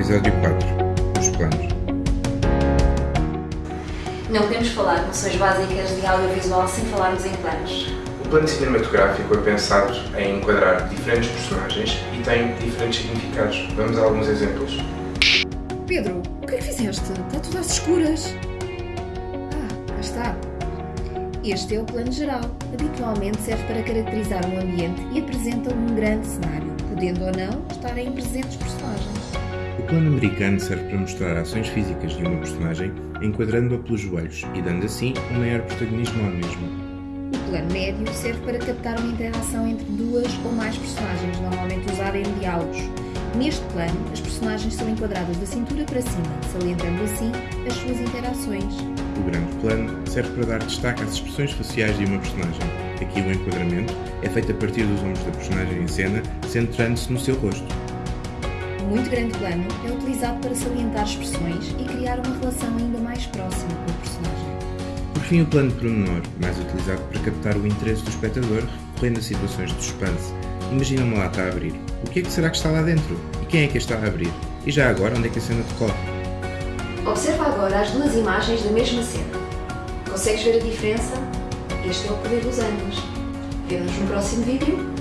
Episódio 4 Os planos. Não podemos falar de noções básicas de audiovisual sem falarmos em planos. O plano cinematográfico é pensado em enquadrar diferentes personagens e tem diferentes significados. Vamos a alguns exemplos. Pedro, o que é que fizeste? Está tudo às escuras. Ah, cá está. Este é o plano geral. Habitualmente serve para caracterizar um ambiente e apresenta um grande cenário, podendo ou não estarem presentes personagens. O plano americano serve para mostrar ações físicas de uma personagem, enquadrando-a pelos joelhos e dando assim um maior protagonismo ao mesmo. O plano médio serve para captar uma interação entre duas ou mais personagens, normalmente usada em diálogos. Neste plano, as personagens são enquadradas da cintura para cima, salientando assim as suas interações. O grande plano serve para dar destaque às expressões faciais de uma personagem. Aqui o enquadramento é feito a partir dos ombros da personagem em cena, centrando-se no seu rosto. O muito grande plano é utilizado para salientar expressões e criar uma relação ainda mais próxima com o personagem. Por fim, o plano pormenor, mais utilizado para captar o interesse do espectador, recorrendo a situações de suspense. Imagina uma lata a abrir. O que é que será que está lá dentro? E quem é que está a abrir? E já agora, onde é que a cena decorre? Observa agora as duas imagens da mesma cena. Consegues ver a diferença? Este é o poder dos ângulos. Vemo-nos no próximo vídeo.